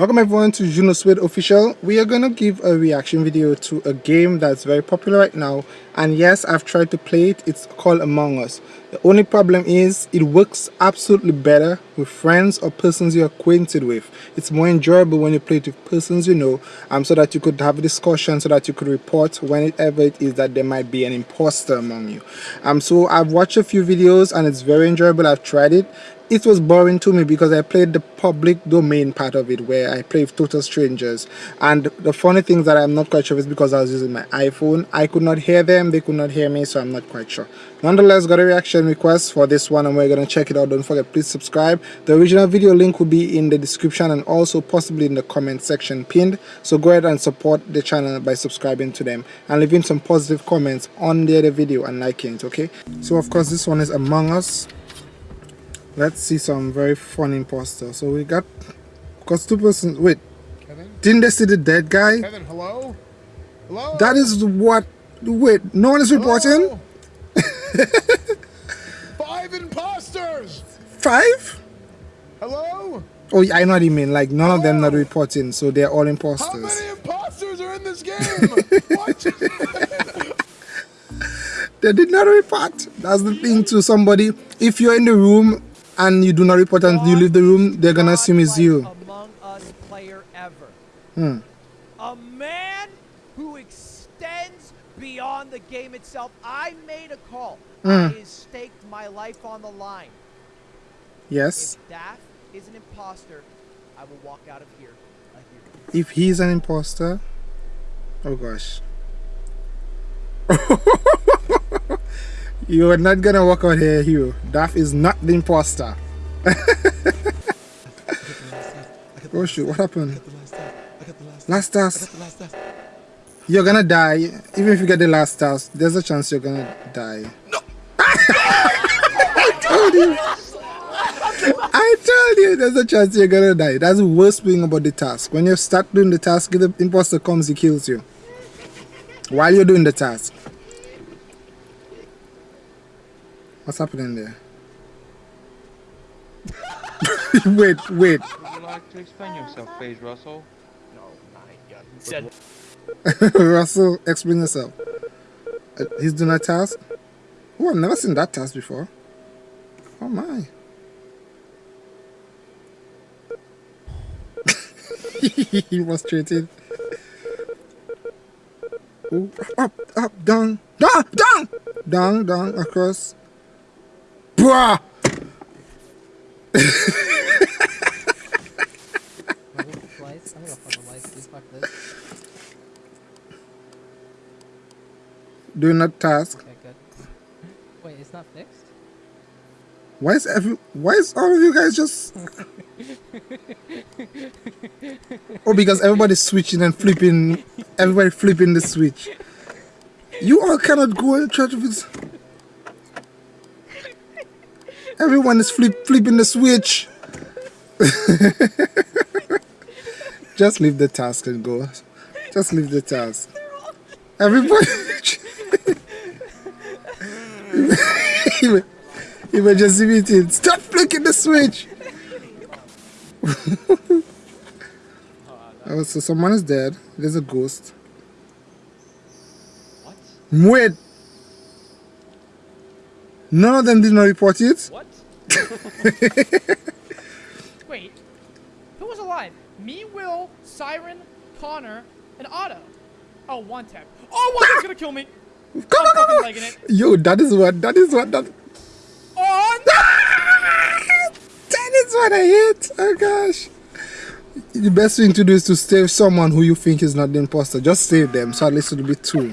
Welcome everyone to Juno Suede Official. We are going to give a reaction video to a game that's very popular right now and yes I've tried to play it. It's called Among Us. The only problem is it works absolutely better with friends or persons you're acquainted with. It's more enjoyable when you play it with persons you know um, so that you could have a discussion so that you could report whenever it is that there might be an imposter among you. Um, so I've watched a few videos and it's very enjoyable. I've tried it it was boring to me because I played the public domain part of it where I play with total strangers and the funny thing that I'm not quite sure is because I was using my iPhone I could not hear them they could not hear me so I'm not quite sure nonetheless got a reaction request for this one and we're gonna check it out don't forget please subscribe the original video link will be in the description and also possibly in the comment section pinned so go ahead and support the channel by subscribing to them and leaving some positive comments on the other video and liking it okay so of course this one is Among Us let's see some very fun imposter. So we got, because two persons, wait, Kevin? didn't they see the dead guy? Kevin, hello? Hello? That is what, wait, no one is reporting? Five imposters! Five? Hello? Oh, I know what you mean. Like, none hello? of them not reporting, so they're all imposters. How many imposters are in this game? they did not report. That's the thing to somebody. If you're in the room and you do not report and you leave the room, they're gonna assume it's you. Among Us player ever. Hmm. A man who extends beyond the game itself. I made a call. Mm. I staked my life on the line. Yes. If Daff is an imposter, I will walk out of here. If he's an imposter, oh gosh. You are not gonna walk out here, Hugh. Daff is not the imposter. oh shoot, what happened? Last task. You're gonna die. Even if you get the last task, there's a chance you're gonna die. No. I told you. I told you there's a chance you're gonna die. That's the worst thing about the task. When you start doing the task, the imposter comes, he kills you. While you're doing the task. What's happening there? wait, wait. Would you like to explain yourself, please, Russell? No, my God. Russell, explain yourself. Uh, he's doing a task? Oh, I've never seen that task before. Oh my. he was treated. Ooh, up, up, down, down, down, down, down, across. Bruh! Doing that task. Wait, it's not fixed? Why is every why is all of you guys just Oh because everybody's switching and flipping everybody flipping the switch. You all cannot go and try to fix Everyone is flip, flipping the switch. Just leave the task and go. Just leave the task. Everybody. Emergency meeting. Stop flicking the switch. oh, so someone is dead. There's a ghost. What? Wait. None of them did not report it. What? Wait, who was alive? Me, Will, Siren, Connor, and Otto. Oh, one tap. Oh, one tap's gonna kill me. Go, go, go, go. it. Yo, that is what. That is what. That. Oh no! that is what I hate. Oh gosh. The best thing to do is to save someone who you think is not the imposter. Just save them, so at least it'll be two.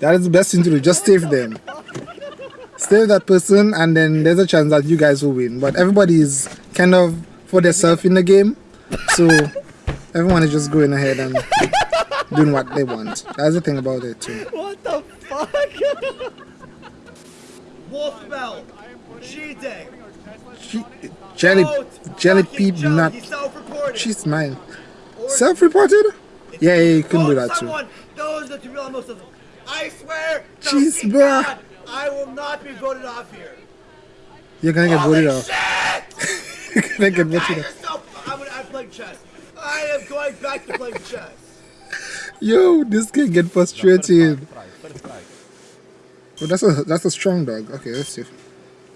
that is the best thing to do. Just save them save that person and then there's a chance that you guys will win but everybody is kind of for themselves in the game so everyone is just going ahead and doing what they want. That's the thing about it too. What the fuck? Wolf belt. Cheating she, jelly jelly peep not she's mine. Self-reported? Yeah, yeah you can do that too. those are the real most of them. I swear jeez bruh. I will not be voted off here. You're gonna get Holy voted off. You're gonna get voted off. So, chess. I am going back to playing chess. Yo, this can get frustrating. Oh, that's a that's a strong dog. Okay, let's see.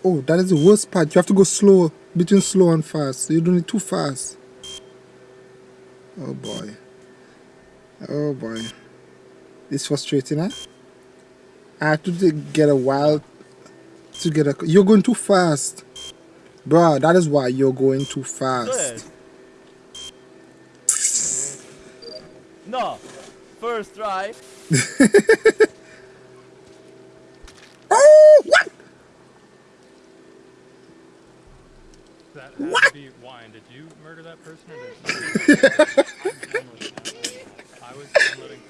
Oh, that is the worst part. You have to go slow between slow and fast. You're doing it too fast. Oh boy. Oh boy. It's frustrating, huh? I have to get a while to get a. You're going too fast, bro. That is why you're going too fast. No. First try. Oh, what? That had to be wine. Did you murder that person or did I was downloading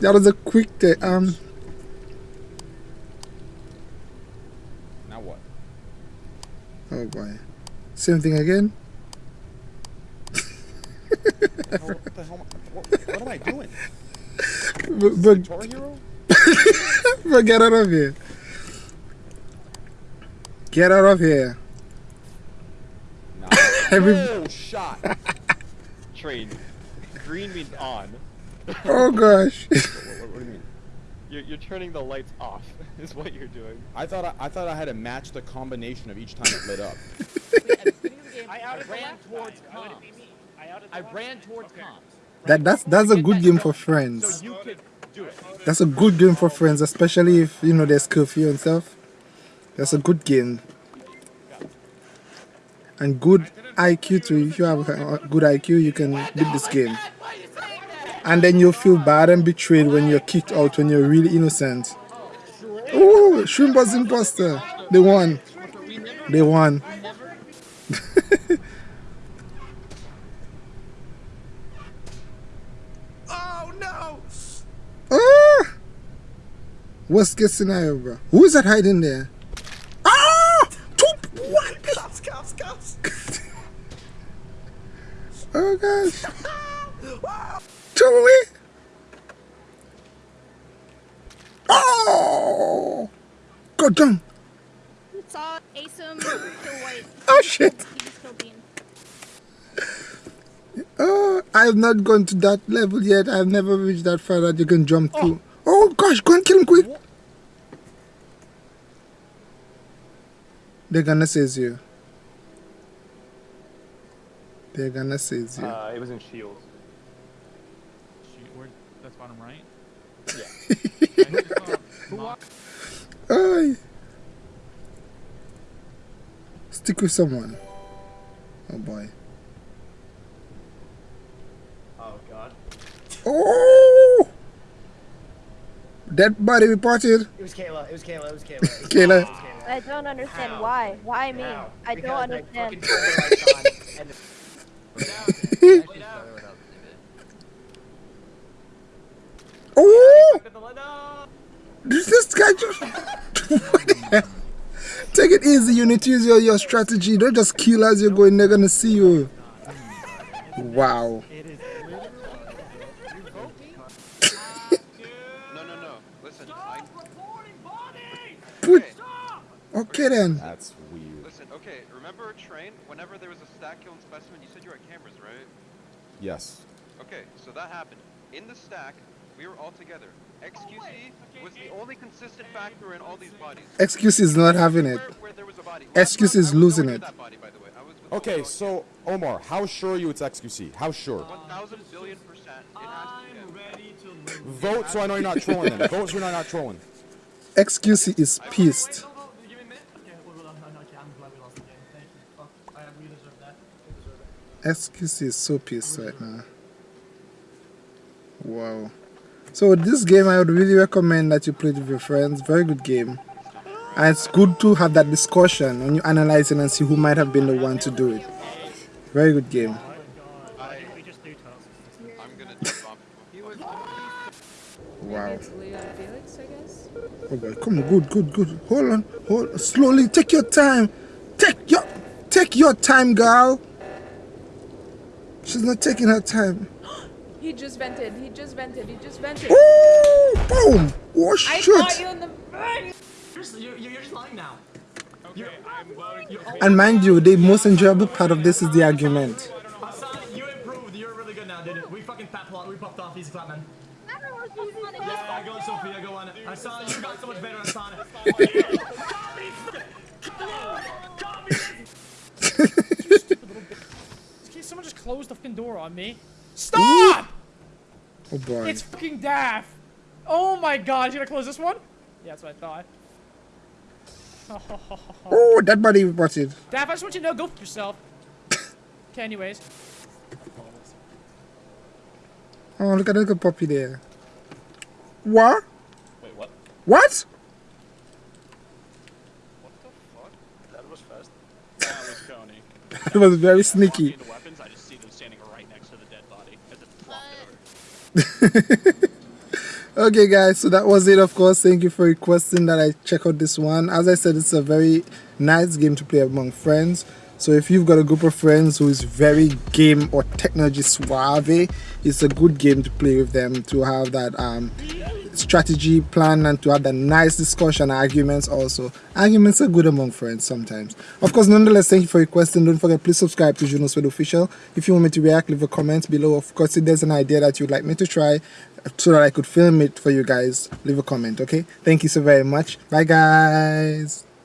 That was a quick. Te- um. Now what? Oh boy. Same thing again. What the hell? What, what am I doing? But, but, Guitar Hero? but get out of here. Get out of here. Nah. Every, Oh, shot. Train. Green means on. oh gosh. what, what, what do you mean? You're, you're turning the lights off. Is what you're doing. I thought I, I thought I had to match the combination of each time it lit up. I, I ran towards comms. I ran towards comms. That that's that's a good game for friends. So you could do it. That's a good game for friends, especially if you know there's curfew and stuff. That's a good game. And good IQ too. If you have a good IQ, you can beat this game. And then you'll feel bad and betrayed when you're kicked out when you're really innocent. Oh, Shrimp was imposter. They won. They won. Oh no! Ah! Worst case scenario, bro. Who is that hiding there? Ah! Two, what? Cops, cops, cops! Oh gosh. Two away. Oh! Go down. Saw Asim kill White. Oh shit. He just killed Bean. Oh, I have not gone to that level yet. I've never reached that far that you can jump through. Oh gosh, go and kill him quick. They're gonna seize you. They're gonna seize you. Uh, it was in Shields. Shoot, where? That's bottom right. Ay. Stick with someone. Oh boy. Dead body reported. It was Kayla, it was Kayla, it was Kayla. It was Kayla. It Kayla. I don't understand How? why. Why me? How? I Because don't understand. fucking turned the lights on and Oh! No! This this guy just. What the hell? Take it easy. You need to use your, your strategy. Don't just kill as you're going. They're gonna see you. Wow. No, no, no. Listen, I, Put. Okay then. That's weird. listen. Okay, remember a train? Whenever there was a stack killing specimen, you said you were at cameras, right? Yes. Okay, so that happened. In the stack, we were all together. XQC was the only consistent factor in all these bodies. XQC is not having it. Where, where there was a body. XQC is round, I was losing it. body, by the way. I was with Okay, so Omar, how sure are you it's XQC? How sure? 1,000 billion percent. It has to be him. Vote so I know you're not trolling then. Vote so you're not, trolling. XQC is pissed. XQC is so pissed right now. Wow. So this game I would really recommend that you play it with your friends. Very good game. And it's good to have that discussion when you analyze it and see who might have been the one to do it. Very good game. I'm gonna jump off. He was. Wow. Felix, I guess. Oh boy, come on, good, good, good. Hold on, hold slowly. Take your time. Take your, take your time, girl. She's not taking her time. He just vented. He just vented. He just vented. Ooh, boom! Oh I shit! caught you in the. You're, you're, you're just lying now. And mind you, the most enjoyable part of this is the argument. Hassan, you improved. You're really good now, dude. We fucking fat plot. We popped off. Easy clap, man. Yeah, go Sophia, go on. Hassan, you got so much better, Hassan. Can someone just close the fucking door on me? Stop! Oh boy. It's fucking Daff. Oh my god, you gonna close this one? Yeah, that's what I thought. Oh, that body reported. Daff, I just want you to know, go for yourself. okay, anyways. Oh, look at the little puppy there. What? Wait, what? What? the fuck? That was fast. That was Coney. It was very sneaky. The weapons, I just see them standing right next to the dead body as it flopped over. Okay guys, so that was it of course. Thank you for requesting that I check out this one. As I said, it's a very nice game to play among friends. So if you've got a group of friends who is very game or technology suave, it's a good game to play with them to have that um, strategy plan and to have that nice discussion arguments also. Arguments are good among friends sometimes. Of course, nonetheless, thank you for requesting. Don't forget, please subscribe to Juno Sweat Official. If you want me to react, leave a comment below. Of course, if there's an idea that you'd like me to try so that I could film it for you guys, leave a comment, okay? Thank you so very much. Bye, guys.